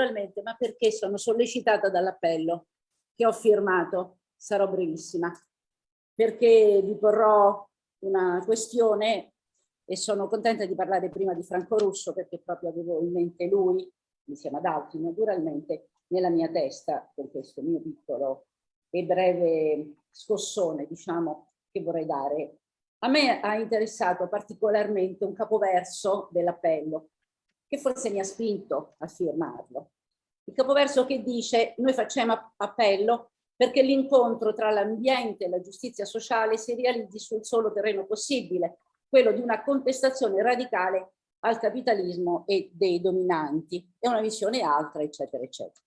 naturalmente, ma perché sono sollecitata dall'appello che ho firmato. Sarò brevissima, perché vi porrò una questione e sono contenta di parlare prima di Franco Russo perché proprio avevo in mente lui, insieme ad altri naturalmente, nella mia testa con questo mio piccolo e breve scossone, diciamo, che vorrei dare. A me ha interessato particolarmente un capoverso dell'appello, che forse mi ha spinto a firmarlo. Il capoverso che dice noi facciamo appello perché l'incontro tra l'ambiente e la giustizia sociale si realizzi sul solo terreno possibile, quello di una contestazione radicale al capitalismo e dei dominanti. È una visione altra, eccetera, eccetera.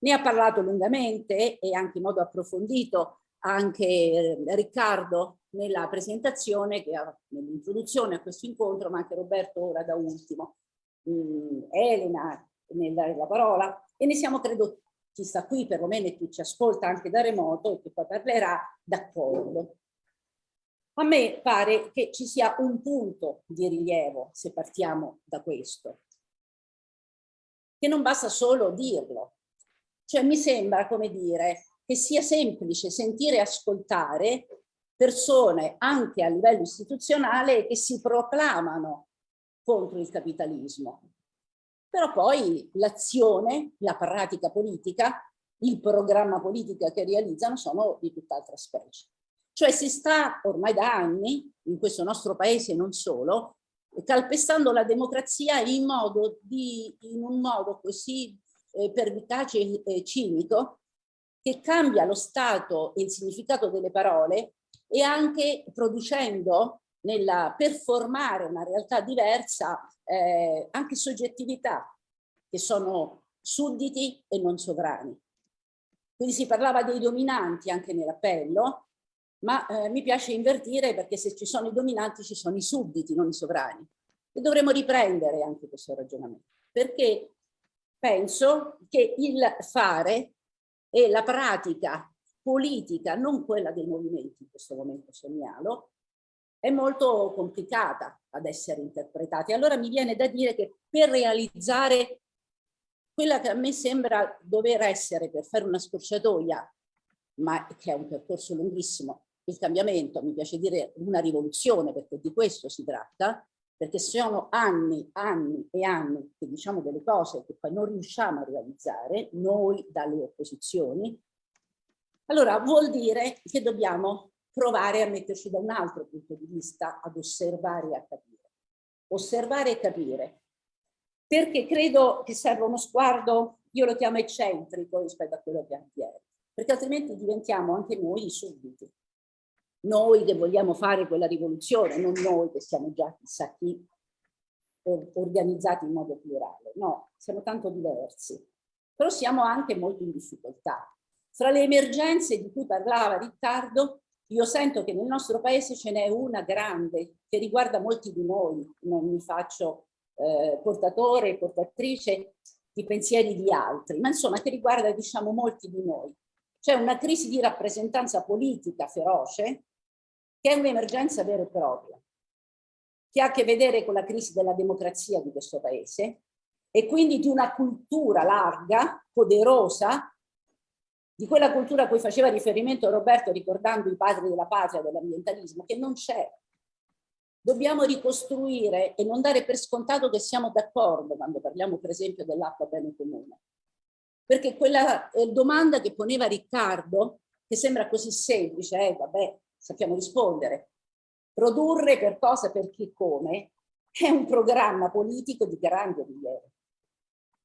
Ne ha parlato lungamente e anche in modo approfondito anche eh, Riccardo nella presentazione, nell'introduzione a questo incontro, ma anche Roberto ora da ultimo, mh, Elena nella, nella parola, e ne siamo credo chi sta qui perlomeno e chi ci ascolta anche da remoto e che poi parlerà d'accordo. A me pare che ci sia un punto di rilievo se partiamo da questo, che non basta solo dirlo. Cioè mi sembra, come dire, che sia semplice sentire e ascoltare persone anche a livello istituzionale che si proclamano contro il capitalismo, però poi l'azione, la pratica politica, il programma politica che realizzano sono di tutt'altra specie. Cioè si sta ormai da anni, in questo nostro paese e non solo, calpestando la democrazia in, modo di, in un modo così eh, pervicace e cinico che cambia lo stato e il significato delle parole e anche producendo nella performare una realtà diversa eh, anche soggettività che sono sudditi e non sovrani. Quindi si parlava dei dominanti anche nell'appello, ma eh, mi piace invertire perché se ci sono i dominanti ci sono i sudditi, non i sovrani. E dovremmo riprendere anche questo ragionamento, perché penso che il fare e la pratica politica, non quella dei movimenti in questo momento segnalo, è molto complicata ad essere interpretata. Allora mi viene da dire che per realizzare quella che a me sembra dover essere, per fare una scorciatoia, ma che è un percorso lunghissimo, il cambiamento, mi piace dire una rivoluzione, perché di questo si tratta, perché sono anni, anni e anni che diciamo delle cose che poi non riusciamo a realizzare, noi dalle opposizioni, allora vuol dire che dobbiamo provare a metterci da un altro punto di vista, ad osservare e a capire. Osservare e capire. Perché credo che serva uno sguardo, io lo chiamo eccentrico rispetto a quello che avviene, perché altrimenti diventiamo anche noi i sudditi. Noi che vogliamo fare quella rivoluzione, non noi che siamo già chissà chi organizzati in modo plurale. No, siamo tanto diversi. Però siamo anche molto in difficoltà. Fra le emergenze di cui parlava Riccardo, io sento che nel nostro paese ce n'è una grande che riguarda molti di noi, non mi faccio eh, portatore, portatrice di pensieri di altri, ma insomma che riguarda diciamo molti di noi. C'è una crisi di rappresentanza politica feroce che è un'emergenza vera e propria, che ha a che vedere con la crisi della democrazia di questo paese e quindi di una cultura larga, poderosa, di quella cultura a cui faceva riferimento Roberto ricordando i padri della patria, dell'ambientalismo, che non c'è. Dobbiamo ricostruire e non dare per scontato che siamo d'accordo quando parliamo per esempio dell'acqua bene comune. Perché quella eh, domanda che poneva Riccardo, che sembra così semplice, eh, vabbè, sappiamo rispondere, produrre per cosa, per chi, come, è un programma politico di grande rilievo.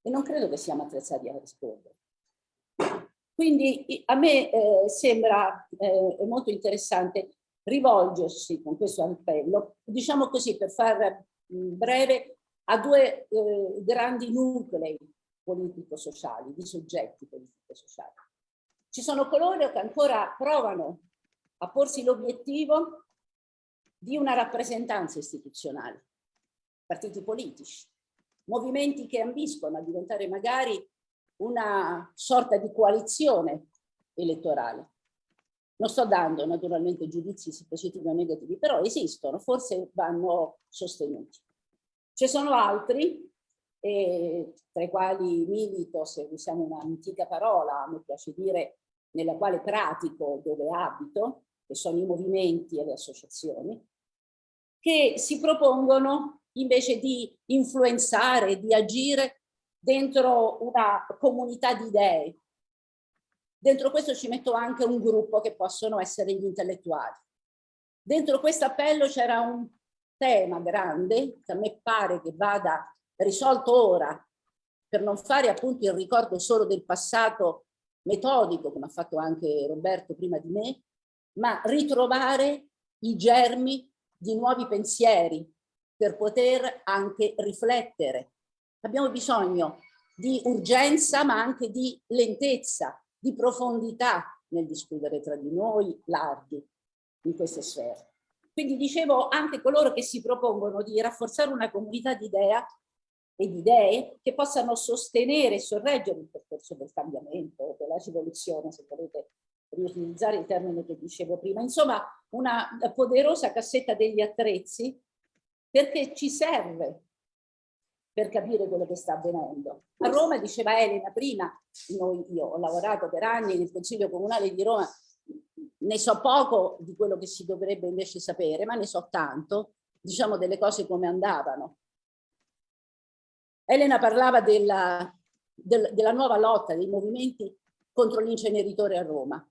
E non credo che siamo attrezzati a rispondere. Quindi a me eh, sembra eh, molto interessante rivolgersi con questo appello, diciamo così per far breve, a due eh, grandi nuclei politico-sociali, di soggetti politico-sociali. Ci sono coloro che ancora provano a porsi l'obiettivo di una rappresentanza istituzionale, partiti politici, movimenti che ambiscono a diventare magari una sorta di coalizione elettorale. Non sto dando naturalmente giudizi positivi o negativi, però esistono, forse vanno sostenuti. Ci sono altri e tra i quali milito, se usiamo un'antica parola, mi piace dire, nella quale pratico dove abito, che sono i movimenti e le associazioni, che si propongono invece di influenzare, di agire dentro una comunità di idee. Dentro questo ci metto anche un gruppo che possono essere gli intellettuali. Dentro questo appello c'era un tema grande che a me pare che vada risolto ora per non fare appunto il ricordo solo del passato metodico, come ha fatto anche Roberto prima di me, ma ritrovare i germi di nuovi pensieri per poter anche riflettere. Abbiamo bisogno di urgenza ma anche di lentezza, di profondità nel discutere tra di noi larghi in queste sfere. Quindi dicevo anche coloro che si propongono di rafforzare una comunità di idea e di idee che possano sostenere e sorreggere il percorso del cambiamento, della rivoluzione, se volete riutilizzare il termine che dicevo prima. Insomma, una poderosa cassetta degli attrezzi perché ci serve per capire quello che sta avvenendo. A Roma, diceva Elena prima, noi, io ho lavorato per anni nel Consiglio Comunale di Roma, ne so poco di quello che si dovrebbe invece sapere, ma ne so tanto, diciamo delle cose come andavano. Elena parlava della, del, della nuova lotta dei movimenti contro l'inceneritore a Roma.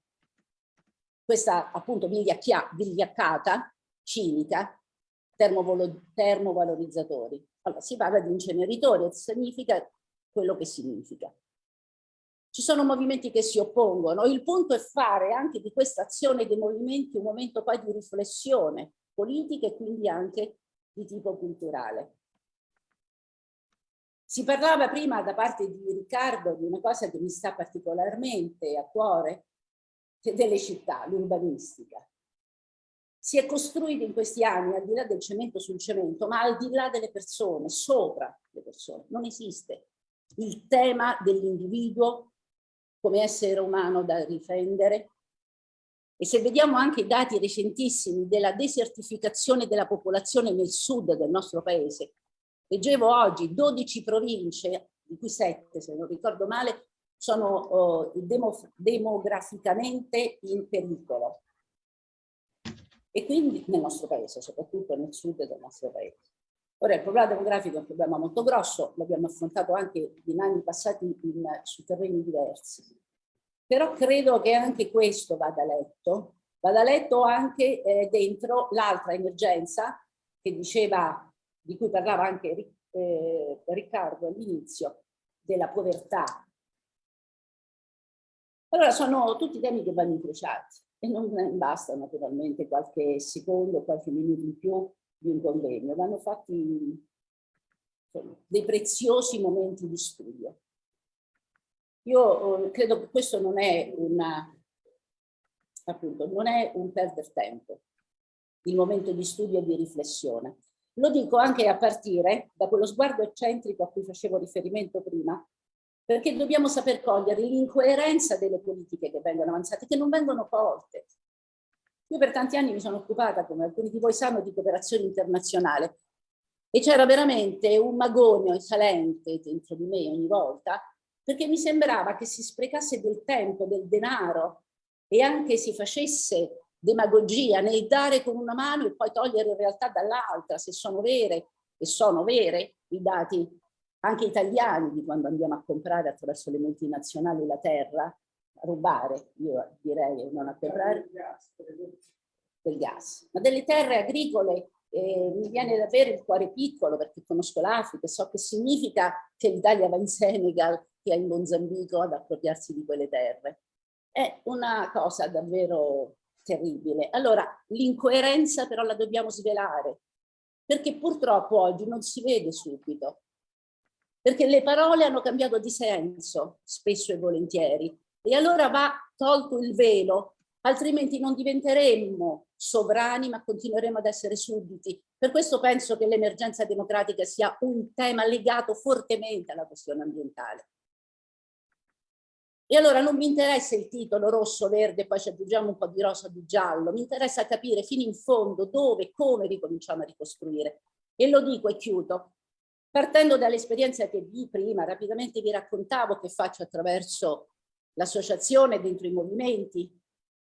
Questa appunto vigliaccata, cinica, termovalorizzatori. Allora, si parla di inceneritori significa quello che significa. Ci sono movimenti che si oppongono. Il punto è fare anche di questa azione dei movimenti un momento poi di riflessione politica e quindi anche di tipo culturale. Si parlava prima da parte di Riccardo di una cosa che mi sta particolarmente a cuore, delle città, l'urbanistica. Si è costruita in questi anni, al di là del cemento sul cemento, ma al di là delle persone, sopra le persone. Non esiste il tema dell'individuo come essere umano da difendere. E se vediamo anche i dati recentissimi della desertificazione della popolazione nel sud del nostro paese, Leggevo oggi 12 province, di cui 7 se non ricordo male, sono demo, demograficamente in pericolo. E quindi nel nostro paese, soprattutto nel sud del nostro paese. Ora il problema demografico è un problema molto grosso, l'abbiamo affrontato anche in anni passati in, su terreni diversi. Però credo che anche questo vada letto, vada letto anche eh, dentro l'altra emergenza che diceva di cui parlava anche eh, Riccardo all'inizio, della povertà. Allora sono tutti temi che vanno incrociati e non basta naturalmente qualche secondo, qualche minuto in più di un convegno, vanno fatti insomma, dei preziosi momenti di studio. Io eh, credo che questo non è una, appunto, non è un perdere tempo, il momento di studio e di riflessione. Lo dico anche a partire da quello sguardo eccentrico a cui facevo riferimento prima, perché dobbiamo saper cogliere l'incoerenza delle politiche che vengono avanzate, che non vengono colte. Io per tanti anni mi sono occupata, come alcuni di voi sanno, di cooperazione internazionale e c'era veramente un magonio salente dentro di me ogni volta, perché mi sembrava che si sprecasse del tempo, del denaro e anche si facesse demagogia nel dare con una mano e poi togliere in realtà dall'altra, se sono vere, e sono vere, i dati anche italiani di quando andiamo a comprare attraverso le multinazionali la terra, a rubare, io direi non a comprare, del gas. Ma delle terre agricole eh, mi viene da avere il cuore piccolo perché conosco l'Africa e so che significa che l'Italia va in Senegal che è in Mozambico ad appropriarsi di quelle terre. È una cosa davvero terribile. Allora, l'incoerenza però la dobbiamo svelare, perché purtroppo oggi non si vede subito, perché le parole hanno cambiato di senso, spesso e volentieri, e allora va tolto il velo, altrimenti non diventeremmo sovrani, ma continueremo ad essere sudditi. Per questo penso che l'emergenza democratica sia un tema legato fortemente alla questione ambientale. E allora non mi interessa il titolo rosso, verde, poi ci aggiungiamo un po' di rosa, di giallo, mi interessa capire fino in fondo dove, come ricominciamo a ricostruire. E lo dico e chiudo. Partendo dall'esperienza che vi prima rapidamente vi raccontavo che faccio attraverso l'associazione dentro i movimenti,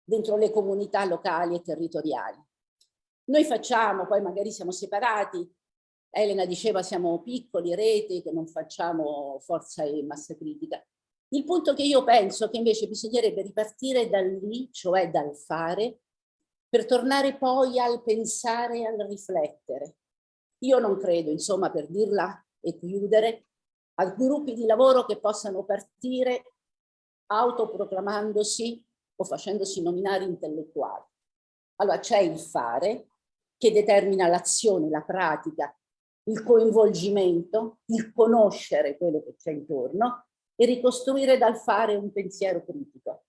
dentro le comunità locali e territoriali. Noi facciamo, poi magari siamo separati, Elena diceva siamo piccoli, rete, che non facciamo forza e massa critica. Il punto che io penso che invece bisognerebbe ripartire da lì, cioè dal fare, per tornare poi al pensare e al riflettere. Io non credo, insomma, per dirla e chiudere, a gruppi di lavoro che possano partire autoproclamandosi o facendosi nominare intellettuali. Allora c'è il fare che determina l'azione, la pratica, il coinvolgimento, il conoscere quello che c'è intorno e ricostruire dal fare un pensiero critico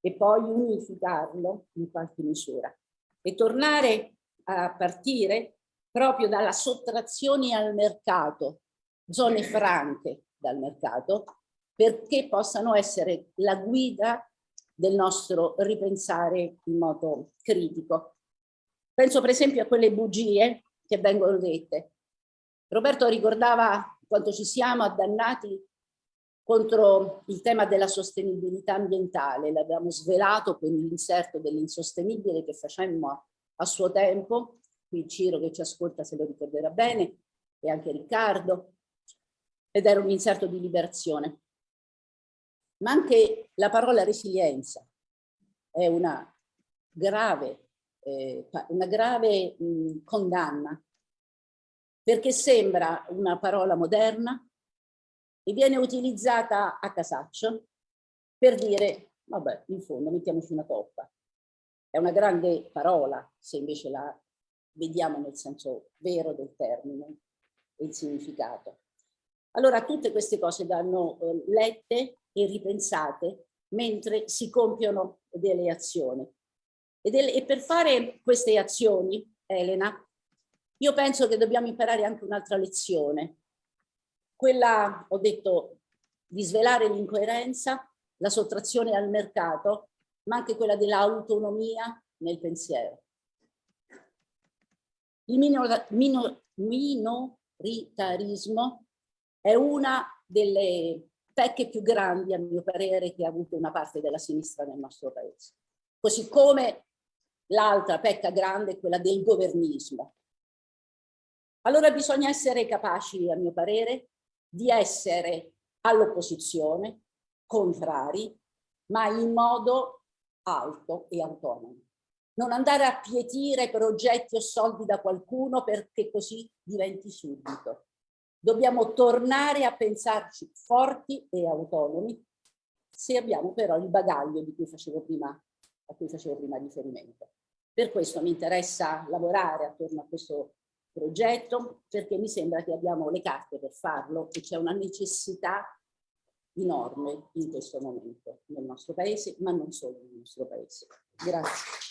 e poi unificarlo in qualche misura e tornare a partire proprio dalla sottrazione al mercato, zone franche dal mercato, perché possano essere la guida del nostro ripensare in modo critico. Penso per esempio a quelle bugie che vengono dette. Roberto ricordava quanto ci siamo addannati contro il tema della sostenibilità ambientale, l'abbiamo svelato con l'inserto dell'insostenibile che facemmo a suo tempo, qui Ciro che ci ascolta se lo ricorderà bene, e anche Riccardo, ed era un inserto di liberazione. Ma anche la parola resilienza è una grave, eh, una grave mh, condanna, perché sembra una parola moderna, e viene utilizzata a casaccio per dire, vabbè, in fondo mettiamoci una toppa. È una grande parola, se invece la vediamo nel senso vero del termine e il significato. Allora tutte queste cose vanno eh, lette e ripensate mentre si compiono delle azioni. E, del, e per fare queste azioni, Elena, io penso che dobbiamo imparare anche un'altra lezione, quella, ho detto, di svelare l'incoerenza, la sottrazione al mercato, ma anche quella dell'autonomia nel pensiero. Il minor, minor, minoritarismo è una delle pecche più grandi, a mio parere, che ha avuto una parte della sinistra nel nostro paese. Così come l'altra pecca grande è quella del governismo. Allora bisogna essere capaci, a mio parere, di essere all'opposizione, contrari, ma in modo alto e autonomo. Non andare a pietire progetti o soldi da qualcuno perché così diventi subito. Dobbiamo tornare a pensarci forti e autonomi se abbiamo però il bagaglio di cui facevo prima, a cui facevo prima riferimento. Per questo mi interessa lavorare attorno a questo progetto perché mi sembra che abbiamo le carte per farlo e c'è una necessità enorme in questo momento nel nostro paese, ma non solo nel nostro paese. Grazie.